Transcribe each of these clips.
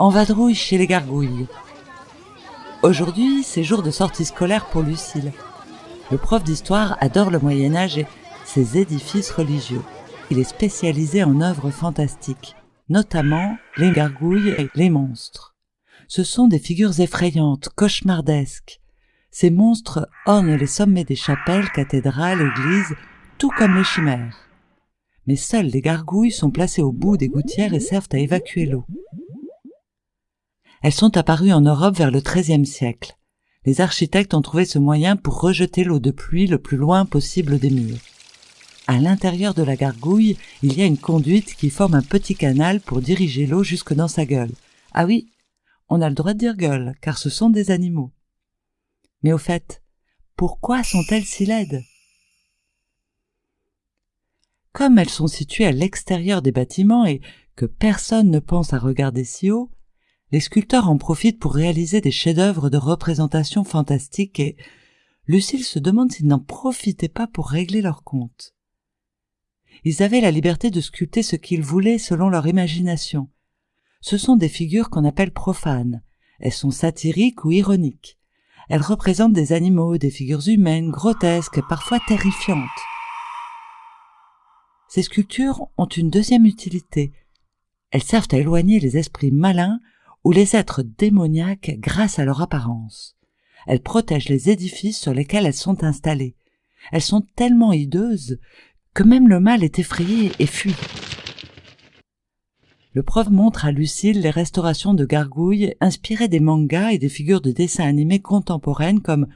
en vadrouille chez les gargouilles. Aujourd'hui, c'est jour de sortie scolaire pour Lucille. Le prof d'histoire adore le Moyen Âge et ses édifices religieux. Il est spécialisé en œuvres fantastiques, notamment les gargouilles et les monstres. Ce sont des figures effrayantes, cauchemardesques. Ces monstres ornent les sommets des chapelles, cathédrales, églises, tout comme les chimères. Mais seules les gargouilles sont placées au bout des gouttières et servent à évacuer l'eau. Elles sont apparues en Europe vers le XIIIe siècle. Les architectes ont trouvé ce moyen pour rejeter l'eau de pluie le plus loin possible des murs. À l'intérieur de la gargouille, il y a une conduite qui forme un petit canal pour diriger l'eau jusque dans sa gueule. Ah oui, on a le droit de dire gueule, car ce sont des animaux. Mais au fait, pourquoi sont-elles si laides? Comme elles sont situées à l'extérieur des bâtiments et que personne ne pense à regarder si haut, les sculpteurs en profitent pour réaliser des chefs-d'œuvre de représentation fantastique et Lucille se demande s'ils n'en profitaient pas pour régler leur compte. Ils avaient la liberté de sculpter ce qu'ils voulaient selon leur imagination. Ce sont des figures qu'on appelle profanes. Elles sont satiriques ou ironiques. Elles représentent des animaux, des figures humaines, grotesques, parfois terrifiantes. Ces sculptures ont une deuxième utilité. Elles servent à éloigner les esprits malins ou les êtres démoniaques grâce à leur apparence. Elles protègent les édifices sur lesquels elles sont installées. Elles sont tellement hideuses que même le mal est effrayé et fuit. Le prof montre à Lucille les restaurations de gargouilles inspirées des mangas et des figures de dessins animés contemporaines comme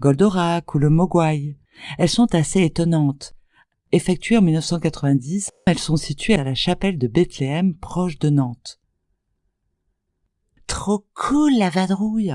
Goldorak ou le Mogwai. Elles sont assez étonnantes. Effectuées en 1990, elles sont situées à la chapelle de Bethléem proche de Nantes. Trop cool la vadrouille